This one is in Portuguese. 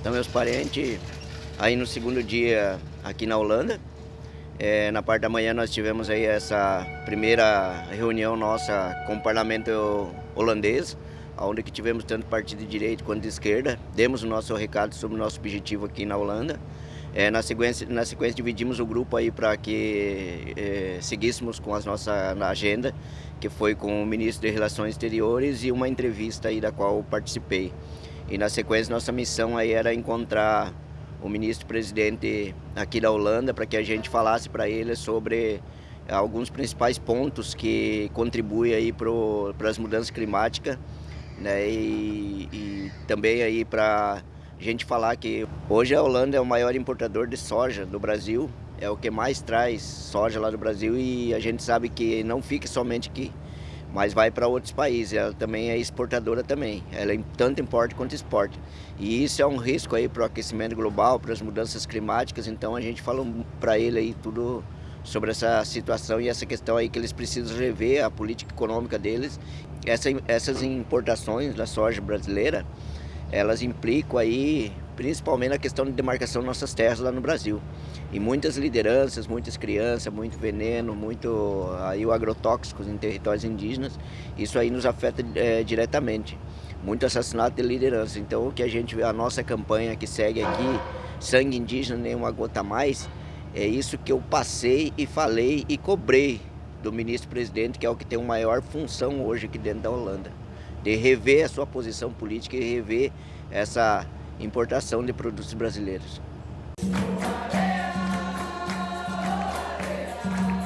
Então meus parentes, aí no segundo dia aqui na Holanda, é, na parte da manhã nós tivemos aí essa primeira reunião nossa com o parlamento holandês, onde que tivemos tanto partido de direita quanto de esquerda, demos o nosso recado sobre o nosso objetivo aqui na Holanda. É, na, sequência, na sequência dividimos o grupo aí para que é, seguíssemos com a nossa agenda, que foi com o ministro de Relações Exteriores e uma entrevista aí da qual participei. E na sequência nossa missão aí era encontrar o ministro-presidente aqui da Holanda para que a gente falasse para ele sobre alguns principais pontos que contribuem aí para as mudanças climáticas né, e, e também aí para a gente falar que hoje a Holanda é o maior importador de soja do Brasil, é o que mais traz soja lá do Brasil e a gente sabe que não fica somente aqui, mas vai para outros países. Ela também é exportadora também, ela tanto importa quanto exporta. E isso é um risco aí para o aquecimento global, para as mudanças climáticas, então a gente fala para ele aí tudo sobre essa situação e essa questão aí que eles precisam rever a política econômica deles. Essa, essas importações da soja brasileira, elas implicam aí principalmente na questão de demarcação de nossas terras lá no Brasil. E muitas lideranças, muitas crianças, muito veneno, muito aí o agrotóxicos em territórios indígenas, isso aí nos afeta é, diretamente. Muito assassinato de liderança. Então o que a gente a nossa campanha que segue aqui, sangue indígena nem uma gota mais, é isso que eu passei e falei e cobrei do ministro-presidente, que é o que tem maior função hoje aqui dentro da Holanda, de rever a sua posição política e rever essa importação de produtos brasileiros. Thank you.